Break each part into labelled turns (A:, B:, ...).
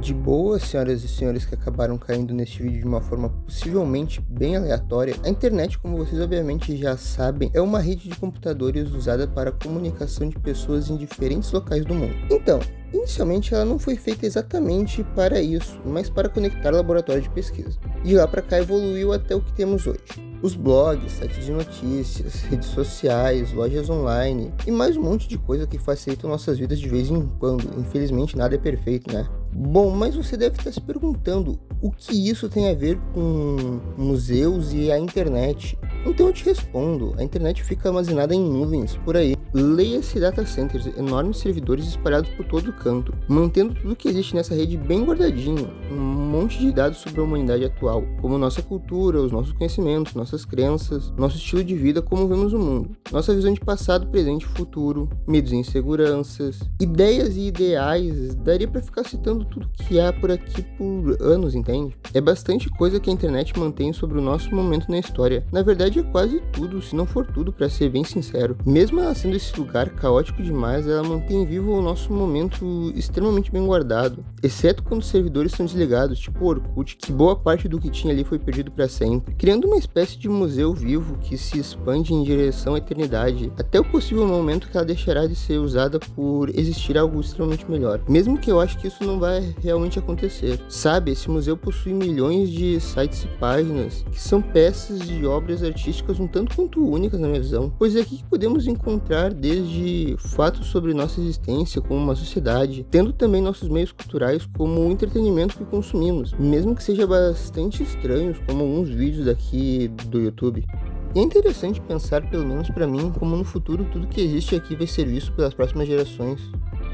A: De boa, senhoras e senhores que acabaram caindo neste vídeo de uma forma possivelmente bem aleatória, a internet, como vocês obviamente já sabem, é uma rede de computadores usada para comunicação de pessoas em diferentes locais do mundo. Então, Inicialmente ela não foi feita exatamente para isso, mas para conectar laboratórios de pesquisa. De lá para cá evoluiu até o que temos hoje. Os blogs, sites de notícias, redes sociais, lojas online e mais um monte de coisa que facilitam nossas vidas de vez em quando. Infelizmente nada é perfeito, né? Bom, mas você deve estar se perguntando o que isso tem a ver com museus e a internet. Então eu te respondo, a internet fica armazenada em nuvens por aí. Leia-se data centers, enormes servidores espalhados por todo canto, mantendo tudo que existe nessa rede bem guardadinho, um monte de dados sobre a humanidade atual, como nossa cultura, os nossos conhecimentos, nossas crenças, nosso estilo de vida, como vemos o mundo, nossa visão de passado, presente e futuro, medos e inseguranças, ideias e ideais, daria para ficar citando tudo que há por aqui por anos, entende? É bastante coisa que a internet mantém sobre o nosso momento na história. Na verdade é quase tudo, se não for tudo, para ser bem sincero. Mesmo ela sendo esse lugar caótico demais, ela mantém vivo o nosso momento extremamente bem guardado, exceto quando os servidores são desligados, tipo o Orkut, que boa parte do que tinha ali foi perdido para sempre, criando uma espécie de museu vivo que se expande em direção à eternidade, até o possível momento que ela deixará de ser usada por existir algo extremamente melhor. Mesmo que eu acho que isso não vai realmente acontecer. Sabe, esse museu possui milhões de sites e páginas que são peças de obras artísticas um tanto quanto únicas na minha visão, pois é aqui que podemos encontrar desde fatos sobre nossa existência como uma sociedade, tendo também nossos meios culturais como o entretenimento que consumimos, mesmo que seja bastante estranhos como alguns vídeos daqui do YouTube. E é interessante pensar, pelo menos para mim, como no futuro tudo que existe aqui vai ser visto pelas próximas gerações.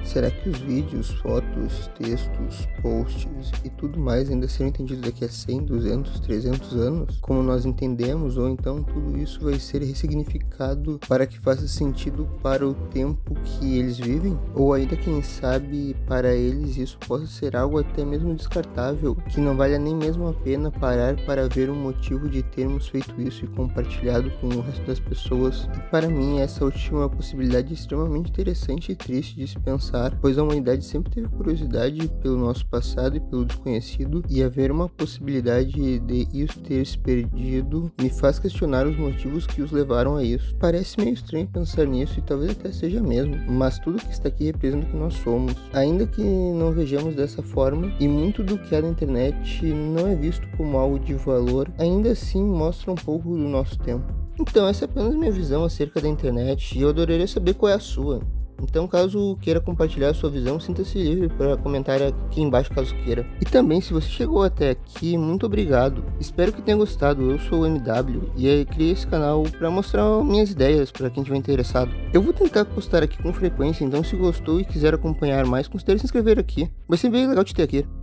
A: Será que os vídeos, fotos, textos, posts e tudo mais ainda serão entendidos daqui a 100, 200, 300 anos? Como nós entendemos? Ou então tudo isso vai ser ressignificado para que faça sentido para o tempo que eles vivem? Ou ainda, quem sabe, para eles isso possa ser algo até mesmo descartável, que não valha nem mesmo a pena parar para ver o motivo de termos feito isso e compartilhado com o resto das pessoas? E para mim, essa última possibilidade é extremamente interessante e triste de se pensar pensar, pois a humanidade sempre teve curiosidade pelo nosso passado e pelo desconhecido, e haver uma possibilidade de isso ter se perdido me faz questionar os motivos que os levaram a isso. Parece meio estranho pensar nisso e talvez até seja mesmo, mas tudo que está aqui representa o que nós somos. Ainda que não vejamos dessa forma, e muito do que há na internet não é visto como algo de valor, ainda assim mostra um pouco do nosso tempo. Então, essa é apenas minha visão acerca da internet e eu adoraria saber qual é a sua. Então, caso queira compartilhar a sua visão, sinta-se livre para comentar aqui embaixo caso queira. E também, se você chegou até aqui, muito obrigado. Espero que tenha gostado. Eu sou o MW e criei esse canal para mostrar minhas ideias para quem estiver interessado. Eu vou tentar postar aqui com frequência, então se gostou e quiser acompanhar mais, considere se inscrever aqui. Vai ser bem legal te ter aqui.